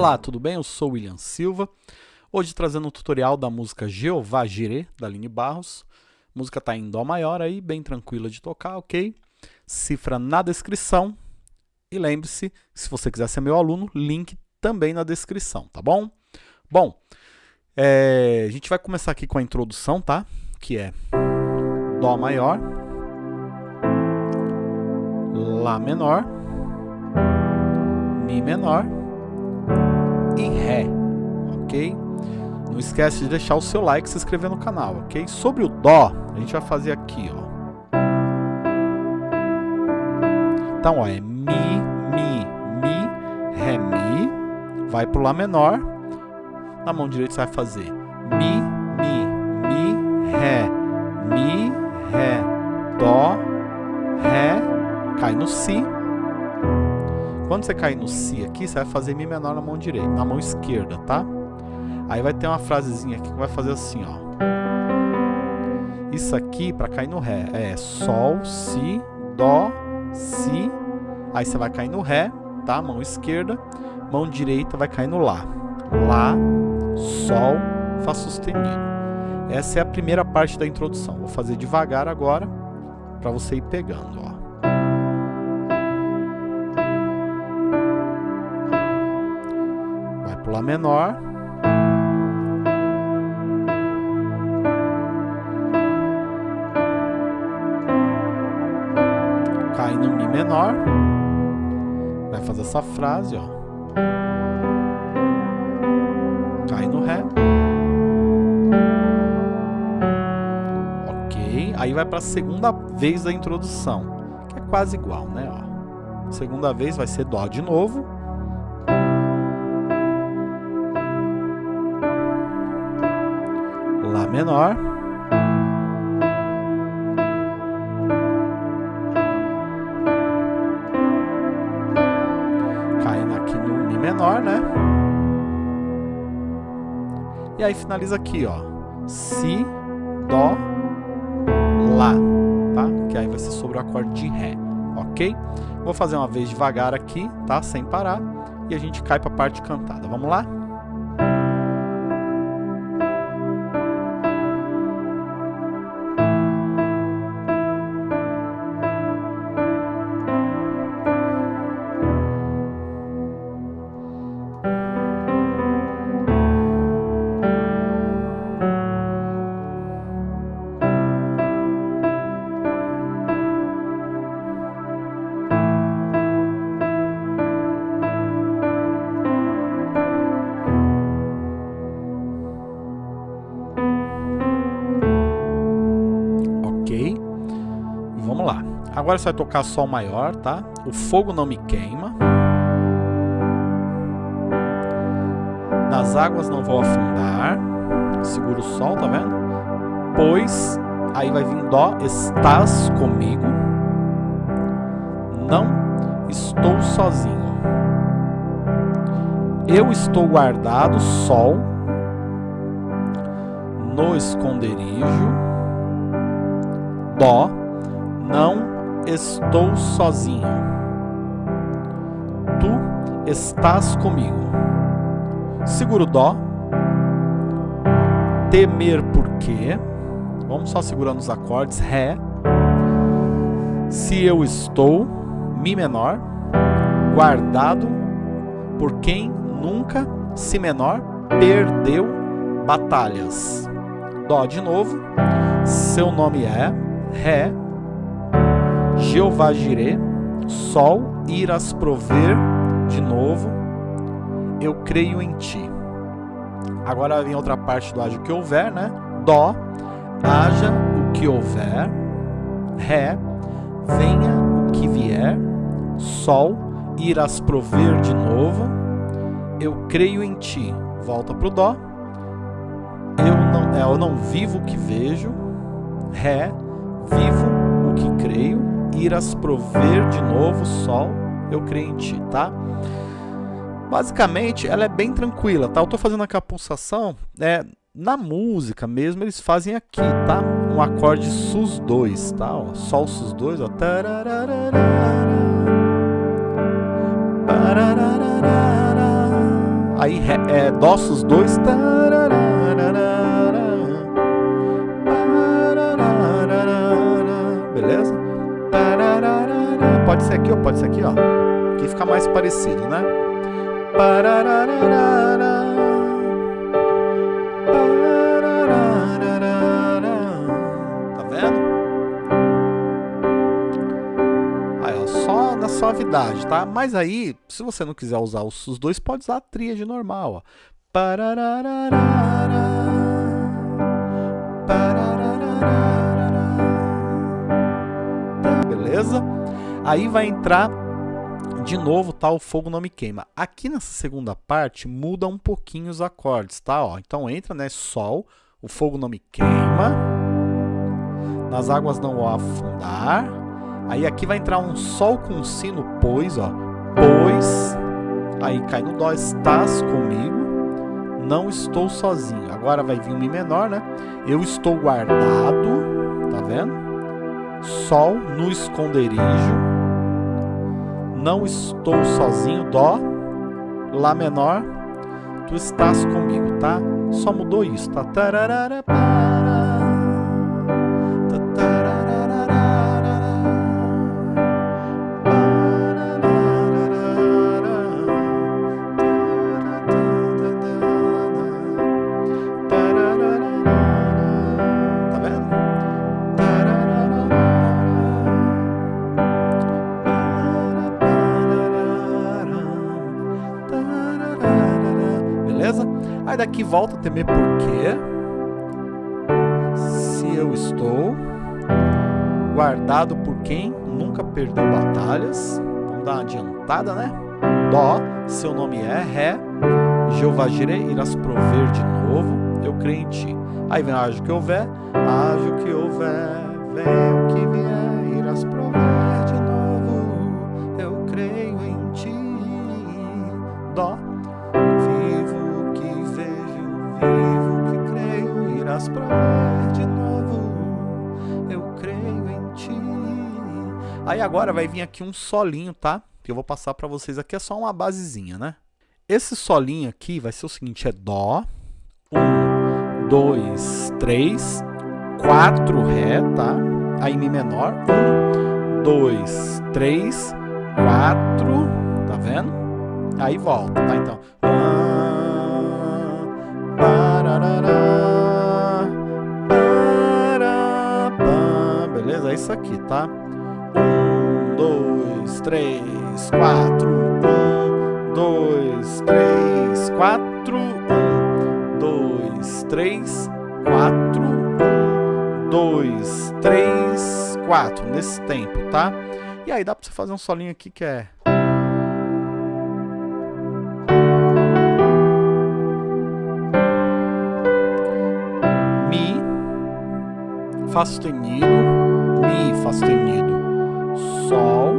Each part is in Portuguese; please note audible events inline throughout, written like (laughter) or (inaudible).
Olá, tudo bem? Eu sou William Silva. Hoje trazendo um tutorial da música Jeová Jireh, da Aline Barros. A música está em Dó maior aí, bem tranquila de tocar, ok? Cifra na descrição. E lembre-se, se você quiser ser meu aluno, link também na descrição, tá bom? Bom, é, a gente vai começar aqui com a introdução, tá? Que é Dó maior, Lá menor, Mi menor e Ré, ok? Não esquece de deixar o seu like e se inscrever no canal, ok? Sobre o Dó, a gente vai fazer aqui, ó. Então, ó, é Mi, Mi, Mi, Ré, Mi, vai pro Lá menor, na mão direita você vai fazer Mi, Mi, Mi, Ré, Mi, Ré, Dó, Ré, cai no Si, quando você cair no Si aqui, você vai fazer Mi menor na mão direita, na mão esquerda, tá? Aí vai ter uma frasezinha aqui que vai fazer assim, ó. Isso aqui, para cair no Ré, é Sol, Si, Dó, Si. Aí você vai cair no Ré, tá? Mão esquerda. Mão direita vai cair no Lá. Lá, Sol, Fá sustenido. Essa é a primeira parte da introdução. Vou fazer devagar agora, para você ir pegando, ó. Lá menor. Cai no Mi menor. Vai fazer essa frase, ó. Cai no Ré. Ok. Aí vai para a segunda vez da introdução, que é quase igual, né? Ó. Segunda vez vai ser Dó de novo. Menor. Caindo aqui no Mi menor, né? E aí finaliza aqui, ó. Si, Dó, Lá, tá? Que aí vai ser sobre o acorde de Ré, ok? Vou fazer uma vez devagar aqui, tá? Sem parar. E a gente cai para a parte cantada. Vamos lá? Agora você vai tocar Sol maior, tá? O fogo não me queima. Nas águas não vou afundar. Segura o Sol, tá vendo? Pois, aí vai vir Dó, estás comigo. Não estou sozinho. Eu estou guardado, Sol, no esconderijo. Dó, não estou sozinho. Tu estás comigo. Seguro Dó. Temer por quê? Vamos só segurando os acordes. Ré. Se eu estou, Mi menor, guardado por quem nunca, Si menor, perdeu batalhas. Dó de novo. Seu nome é Ré Jeová Jireh, Sol, irás prover de novo, eu creio em ti. Agora vem outra parte do haja o que houver, né? Dó, haja o que houver, Ré, venha o que vier, Sol, irás prover de novo, eu creio em ti. Volta para o Dó, eu não, é, eu não vivo o que vejo, Ré, vivo o que creio, irás prover de novo sol, eu creio em ti, tá? Basicamente, ela é bem tranquila, tá? Eu tô fazendo aqui a pulsação, é, na música mesmo, eles fazem aqui, tá? Um acorde sus2, tá? Ó, sol sus2, ó. Aí ré, é, dó sus dois. Pode ser aqui ou pode ser aqui, ó. Aqui fica mais parecido, né? Tá vendo? Aí, ó, só na suavidade, tá? Mas aí, se você não quiser usar os dois, pode usar a tríade normal, ó. Beleza? Aí vai entrar de novo, tá? O fogo não me queima. Aqui nessa segunda parte, muda um pouquinho os acordes, tá? Ó, então entra, né? Sol, o fogo não me queima. Nas águas não vou afundar. Aí aqui vai entrar um Sol com Si no pois, ó. Pois. Aí cai no Dó, estás comigo. Não estou sozinho. Agora vai vir um Mi menor, né? Eu estou guardado, tá vendo? Sol no esconderijo não estou sozinho, Dó, Lá menor, tu estás comigo, tá? Só mudou isso, tá? Tararara, Daqui volta a temer porque se eu estou guardado por quem nunca perdeu batalhas. Vamos dar uma adiantada, né? Dó, seu nome é Ré, Jeová Jireh irás prover de novo, eu creio em ti. Aí vem haja que houver, haja que houver, vem o que vier, irás prover Aí agora vai vir aqui um solinho, tá? Que eu vou passar para vocês aqui, é só uma basezinha, né? Esse solinho aqui vai ser o seguinte, é Dó, um, dois, três, quatro Ré, tá? Aí Mi menor, um, dois, três, quatro, tá vendo? Aí volta, tá? Então, beleza? É isso aqui, tá? Um, dois, três, quatro. Um, dois, três, quatro. Um, dois, três, quatro. Um, dois, três, quatro. Nesse tempo, tá? E aí dá pra você fazer um solinho aqui que é... Mi, Fá sustenido, Mi, Fá sustenido, Sol,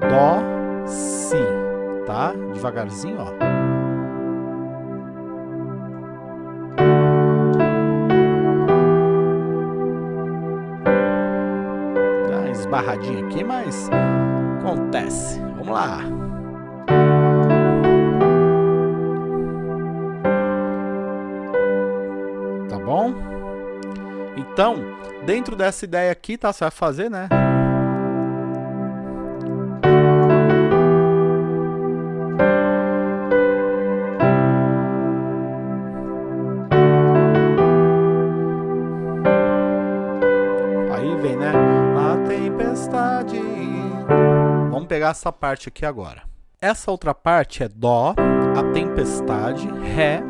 Dó, Si, tá? Devagarzinho, ó. Dá uma esbarradinha aqui, mas acontece. Vamos lá. Tá bom? Então, Dentro dessa ideia aqui, tá? Você vai fazer, né? Aí vem, né? A tempestade. Vamos pegar essa parte aqui agora. Essa outra parte é Dó, a tempestade, Ré,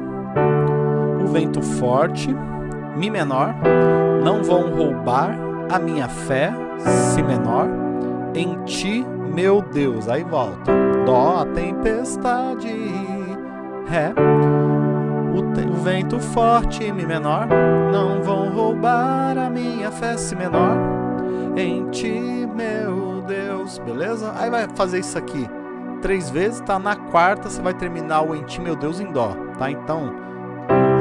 o vento forte, Mi menor, não vão roubar a minha fé, Si menor, em ti, meu Deus. Aí volta. Dó, a tempestade, Ré, o, o vento forte, Mi menor, não vão roubar a minha fé, Si menor, em ti, meu Deus. Beleza? Aí vai fazer isso aqui três vezes, tá? Na quarta você vai terminar o em ti, meu Deus, em Dó, tá? Então,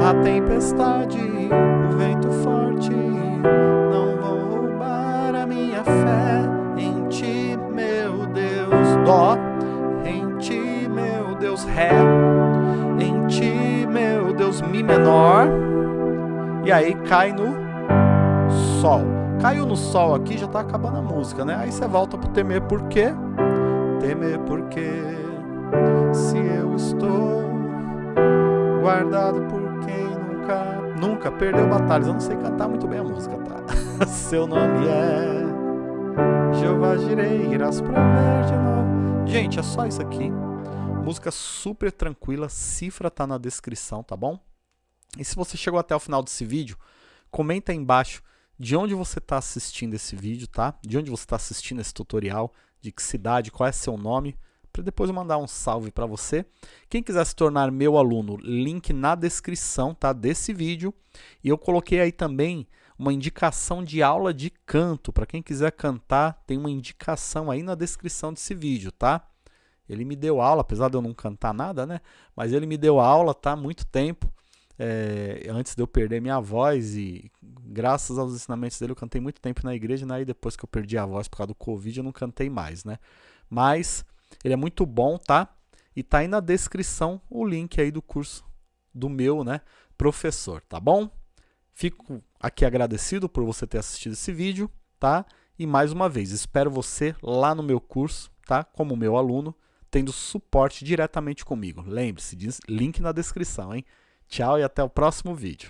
a tempestade, o vento forte, não vão roubar a minha fé em ti, meu Deus. Dó, em ti, meu Deus. Ré, em Ti, meu Deus, Mi menor, e aí cai no Sol. Caiu no Sol aqui, já tá acabando a música, né? Aí você volta pro temer por quê? Temer porque se eu estou guardado por nunca, nunca perdeu batalhas. Eu não sei cantar muito bem a música, tá? (laughs) Seu nome é Jeová Jirei, irás de novo. Gente, é só isso aqui. Música super tranquila, cifra tá na descrição, tá bom? E se você chegou até o final desse vídeo, comenta aí embaixo de onde você está assistindo esse vídeo, tá? De onde você está assistindo esse tutorial, de que cidade, qual é seu nome, para depois eu mandar um salve para você. Quem quiser se tornar meu aluno, link na descrição tá, desse vídeo. E eu coloquei aí também uma indicação de aula de canto. Para quem quiser cantar, tem uma indicação aí na descrição desse vídeo, tá? Ele me deu aula, apesar de eu não cantar nada, né? Mas ele me deu aula, tá? Muito tempo. É, antes de eu perder minha voz e graças aos ensinamentos dele eu cantei muito tempo na igreja, né? E depois que eu perdi a voz por causa do Covid eu não cantei mais, né? Mas ele é muito bom, tá? E tá aí na descrição o link aí do curso do meu, né, professor, tá bom? Fico aqui agradecido por você ter assistido esse vídeo, tá? E mais uma vez, espero você lá no meu curso, tá? Como meu aluno, tendo suporte diretamente comigo. Lembre-se, link na descrição, hein? Tchau e até o próximo vídeo.